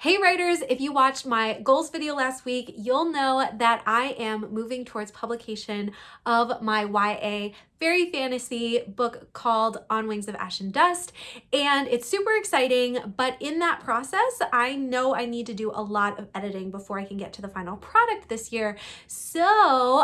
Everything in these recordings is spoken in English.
Hey writers, if you watched my goals video last week, you'll know that I am moving towards publication of my YA fairy fantasy book called On Wings of Ash and Dust. And it's super exciting, but in that process, I know I need to do a lot of editing before I can get to the final product this year. So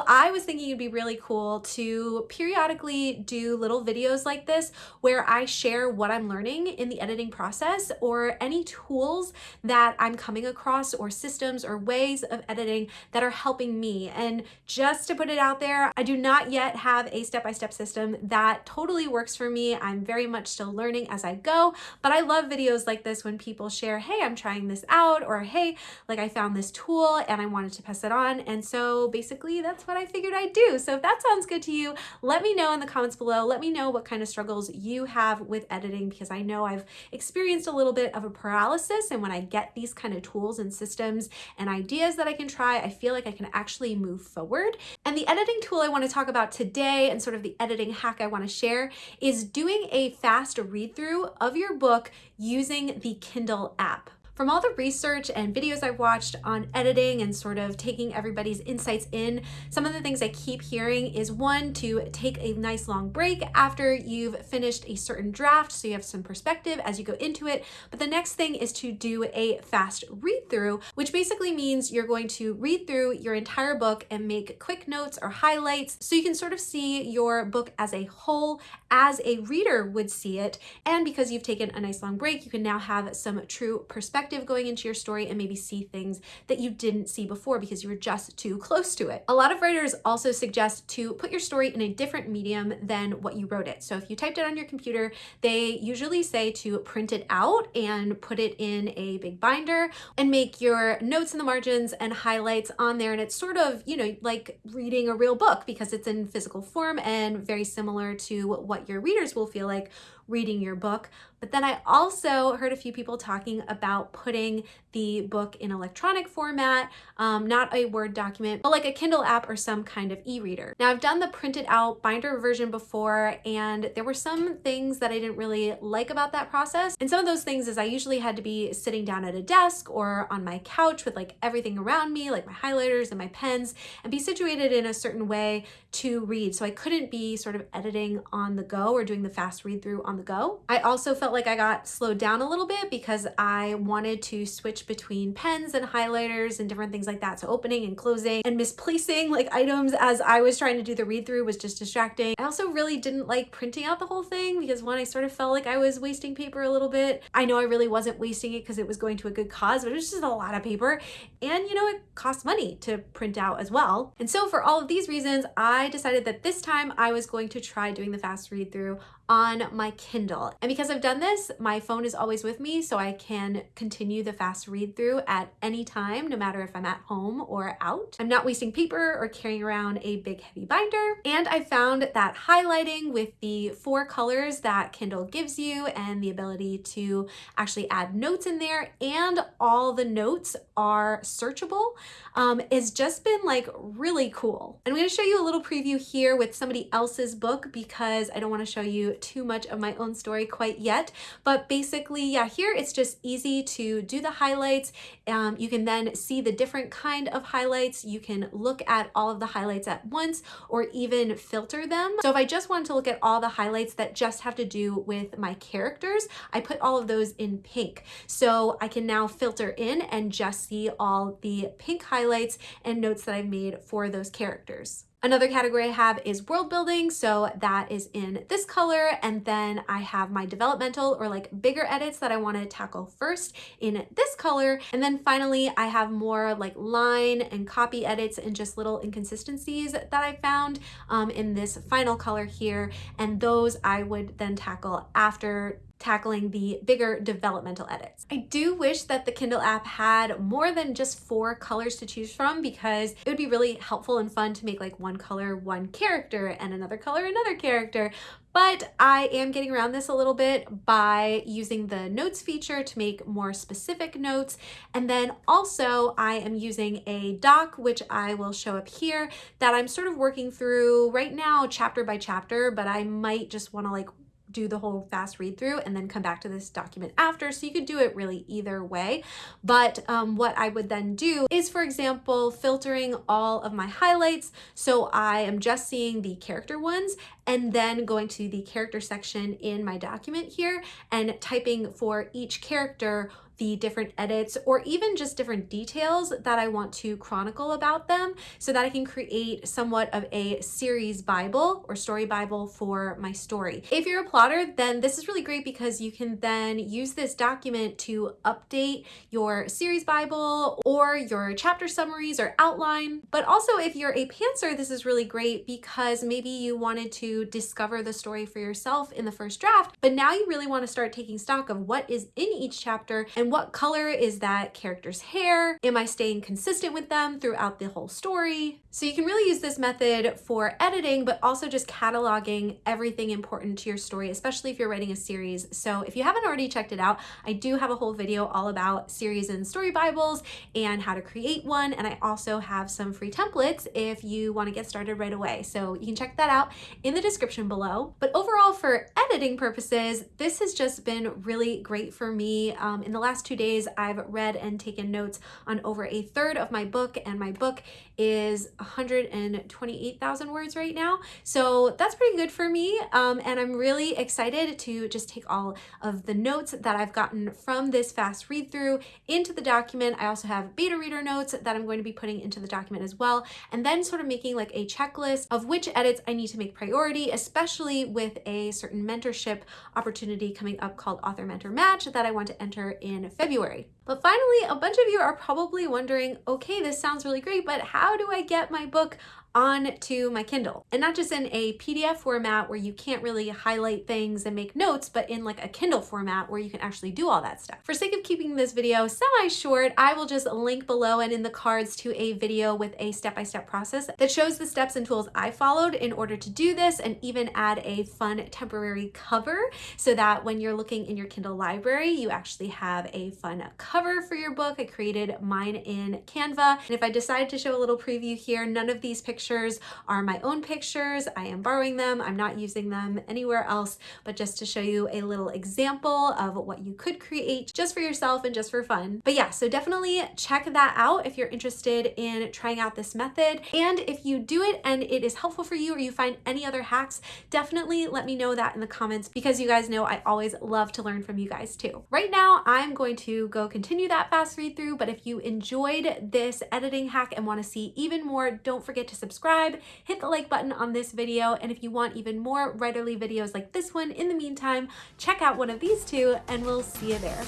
I was thinking it'd be really cool to periodically do little videos like this where I share what I'm learning in the editing process or any tools that I'm coming across or systems or ways of editing that are helping me. And just to put it out there, I do not yet have a step-by-step -step system that totally works for me. I'm very much still learning as I go, but I love videos like this when people share, hey, I'm trying this out, or hey, like I found this tool and I wanted to pass it on. And so basically that's what I figured I'd do. So if that sounds good to you, let me know in the comments below. Let me know what kind of struggles you have with editing because I know I've experienced a little bit of a paralysis and when I get these kind of tools and systems and ideas that I can try, I feel like I can actually move forward. And the editing tool I want to talk about today and sort of the editing hack I want to share is doing a fast read through of your book using the Kindle app. From all the research and videos I've watched on editing and sort of taking everybody's insights in, some of the things I keep hearing is one, to take a nice long break after you've finished a certain draft so you have some perspective as you go into it. But the next thing is to do a fast read through, which basically means you're going to read through your entire book and make quick notes or highlights so you can sort of see your book as a whole as a reader would see it. And because you've taken a nice long break, you can now have some true perspective perspective going into your story and maybe see things that you didn't see before because you were just too close to it. A lot of writers also suggest to put your story in a different medium than what you wrote it. So if you typed it on your computer, they usually say to print it out and put it in a big binder and make your notes in the margins and highlights on there. And it's sort of, you know, like reading a real book because it's in physical form and very similar to what your readers will feel like reading your book. But then I also heard a few people talking about putting the book in electronic format, um, not a Word document, but like a Kindle app or some kind of e-reader. Now I've done the printed out binder version before and there were some things that I didn't really like about that process. And some of those things is I usually had to be sitting down at a desk or on my couch with like everything around me, like my highlighters and my pens, and be situated in a certain way to read. So I couldn't be sort of editing on the go or doing the fast read through on the go. I also felt like I got slowed down a little bit because I wanted to switch between pens and highlighters and different things like that. So opening and closing and misplacing like items as I was trying to do the read through was just distracting. I also really didn't like printing out the whole thing because one, I sort of felt like I was wasting paper a little bit. I know I really wasn't wasting it because it was going to a good cause, but it was just a lot of paper. And you know, it costs money to print out as well. And so for all of these reasons, I decided that this time I was going to try doing the fast read through on my Kindle. And because I've done this, my phone is always with me so I can continue the fast read through at any time, no matter if I'm at home or out. I'm not wasting paper or carrying around a big heavy binder. And I found that highlighting with the four colors that Kindle gives you and the ability to actually add notes in there and all the notes are searchable um, has just been like really cool. I'm gonna show you a little preview here with somebody else's book because I don't wanna show you too much of my own story quite yet. But basically, yeah, here it's just easy to do the highlights. Um, you can then see the different kind of highlights. You can look at all of the highlights at once or even filter them. So if I just wanted to look at all the highlights that just have to do with my characters, I put all of those in pink. So I can now filter in and just see all the pink highlights and notes that I've made for those characters. Another category I have is world building. So that is in this color. And then I have my developmental or like bigger edits that I want to tackle first in this color. And then finally, I have more like line and copy edits and just little inconsistencies that I found um, in this final color here. And those I would then tackle after tackling the bigger developmental edits. I do wish that the Kindle app had more than just four colors to choose from because it would be really helpful and fun to make like one color, one character and another color, another character. But I am getting around this a little bit by using the notes feature to make more specific notes. And then also I am using a doc, which I will show up here that I'm sort of working through right now chapter by chapter, but I might just want to like do the whole fast read through and then come back to this document after. So you could do it really either way. But um, what I would then do is, for example, filtering all of my highlights. So I am just seeing the character ones and then going to the character section in my document here and typing for each character the different edits or even just different details that I want to chronicle about them so that I can create somewhat of a series Bible or story Bible for my story. If you're a plotter, then this is really great because you can then use this document to update your series Bible or your chapter summaries or outline. But also if you're a pantser, this is really great because maybe you wanted to discover the story for yourself in the first draft, but now you really want to start taking stock of what is in each chapter and what color is that character's hair? Am I staying consistent with them throughout the whole story? So you can really use this method for editing, but also just cataloging everything important to your story, especially if you're writing a series. So if you haven't already checked it out, I do have a whole video all about series and story Bibles and how to create one. And I also have some free templates if you want to get started right away. So you can check that out in the description below. But overall, for editing purposes, this has just been really great for me. Um, in the last two days, I've read and taken notes on over a third of my book, and my book is 128,000 words right now. So that's pretty good for me. Um, and I'm really excited to just take all of the notes that I've gotten from this fast read through into the document. I also have beta reader notes that I'm going to be putting into the document as well. And then sort of making like a checklist of which edits I need to make priority, especially with a certain mentorship opportunity coming up called Author Mentor Match that I want to enter in February. But finally, a bunch of you are probably wondering, okay, this sounds really great, but how do I get my book onto my Kindle. And not just in a PDF format where you can't really highlight things and make notes, but in like a Kindle format where you can actually do all that stuff. For sake of keeping this video semi-short, I will just link below and in the cards to a video with a step-by-step -step process that shows the steps and tools I followed in order to do this and even add a fun temporary cover so that when you're looking in your Kindle library, you actually have a fun cover for your book. I created mine in Canva. And if I decide to show a little preview here, none of these pictures pictures are my own pictures. I am borrowing them. I'm not using them anywhere else, but just to show you a little example of what you could create just for yourself and just for fun. But yeah, so definitely check that out if you're interested in trying out this method. And if you do it and it is helpful for you or you find any other hacks, definitely let me know that in the comments because you guys know I always love to learn from you guys too. Right now, I'm going to go continue that fast read through, but if you enjoyed this editing hack and want to see even more, don't forget to subscribe subscribe, hit the like button on this video, and if you want even more writerly videos like this one, in the meantime, check out one of these two, and we'll see you there.